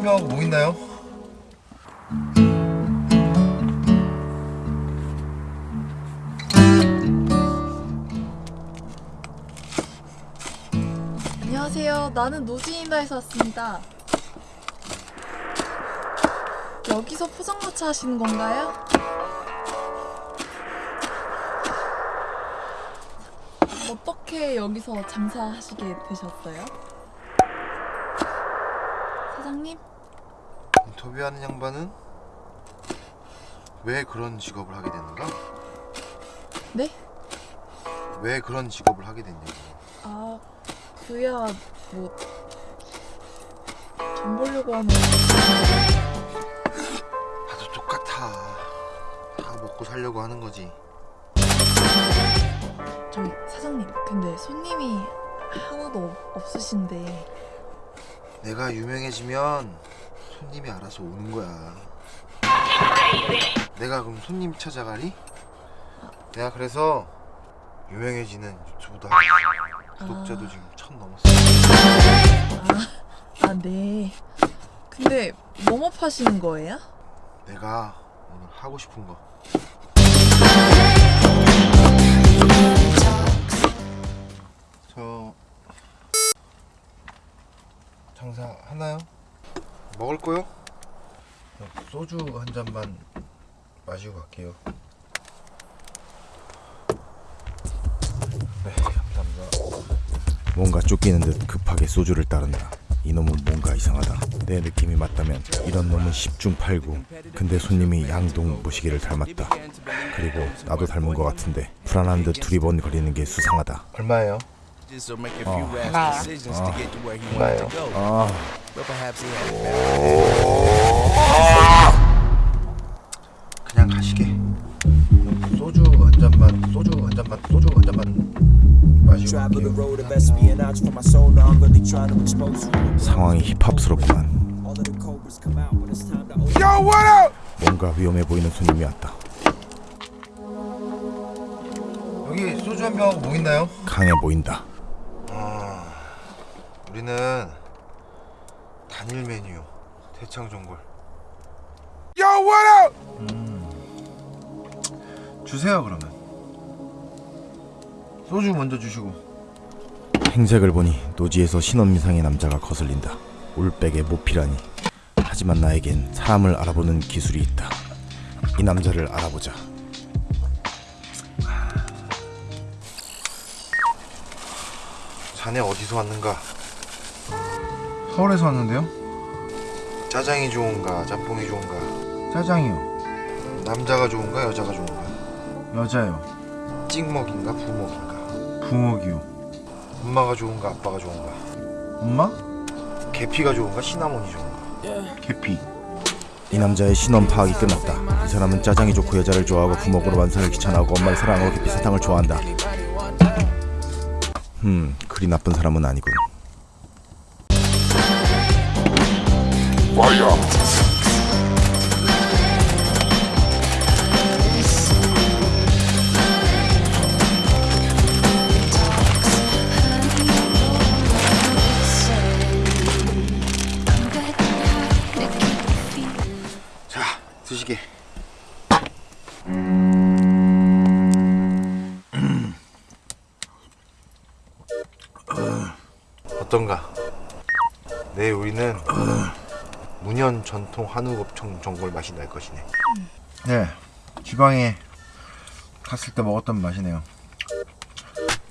소주한병 뭐 있나요? 안녕하세요. 나는 노지인다에서 왔습니다. 여기서 포장마차 하시는 건가요? 어떻게 여기서 장사하시게 되셨어요? 사장님? 인터뷰하는 양반은 왜 그런 직업을 하게 됐는가? 네? 왜 그런 직업을 하게 됐냐고. 아, 그야 뭐 돈 벌려고 하는 다들 똑같아. 다 먹고 살려고 하는 거지. 저기 사장님, 근데 손님이 하나도 없- 없으신데. 내가 유명해지면 손님이 알아서 오는 거야 내가 그럼 손님 찾아가리? 내가 그래서 유명해지는 유튜브도 하고 구독자도 지금 천 넘었어 아, 네. 근데 뭐뭐 파시는 거예요? 내가 오늘 하고 싶은 거 저... 장사 하나요? 먹을 거요? 소주 한 잔만 마시고 갈게요 네 감사합니다 뭔가 쫓기는 듯 급하게 소주를 따른다. 이놈은 뭔가 이상하다. 내 느낌이 맞다면 이런 놈은 10중 8구. 근데 손님이 양동 무시기를 닮았다. 그리고 나도 닮은 것 같은데 불안한 듯 두리번 거리는 게 수상하다. 얼마예요? Just to make a few rash decisions to get to where he wanted to go. 아, But perhaps he had a better 그냥 가시게 소주 한 잔만 소주 한 잔만 소주 한 잔만 마시고. 상황이 힙합스럽구만. All of the cobras come out when it's time to open. 뭔가 위험해 보이는 손님이 왔다. 여기 소주 한병뭐 있나요? 강해 보인다. 우리는 단일 메뉴 대창전골 음. 주세요 그러면 소주 먼저 주시고 행색을 보니 노지에서 신혼미상의 남자가 거슬린다. 올백의 모피라니. 하지만 나에겐 사람을 알아보는 기술이 있다. 이 남자를 알아보자. 자네 어디서 왔는가? 서울에서 왔는데요? 짜장이 좋은가 짬뽕이 좋은가? 짜장이요. 남자가 좋은가 여자가 좋은가? 여자요. 찍먹인가 부먹인가? 부먹이요. 엄마가 좋은가 아빠가 좋은가? 엄마? 계피가 좋은가 시나몬이 좋은가? 계피. 이 남자의 신원 파악이 끝났다. 이 사람은 짜장이 좋고 여자를 좋아하고 부먹으로 만사를 귀찮아하고 엄마를 사랑하고 깊이 사탕을 좋아한다. 음, 그리 나쁜 사람은 아니군. 자 드시게 어떤가? 내 요리는 문현 전통 한우 곱창 전골 맛이 날 것이네. 네, 지방에 갔을 때 먹었던 맛이네요.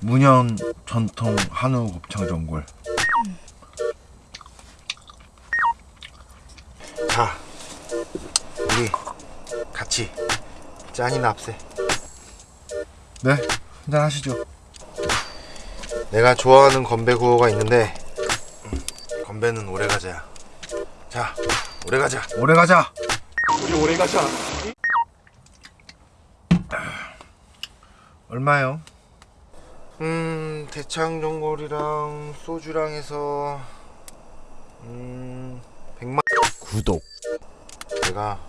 문현 전통 한우 곱창 전골. 자, 우리 같이 짠이나 합세. 네, 한잔 하시죠. 내가 좋아하는 건배 구호가 있는데 음, 건배는 오래 가자야. 자, 오래 가자. 오래 가자. 우리 오래 가자. 얼마요? 음, 대창 전골이랑 소주랑 해서 음, 100만 구독, 내가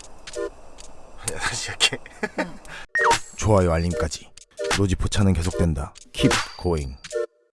야, 다시 할게. 좋아요, 알림까지. 노지 포차는 계속된다. Keep going.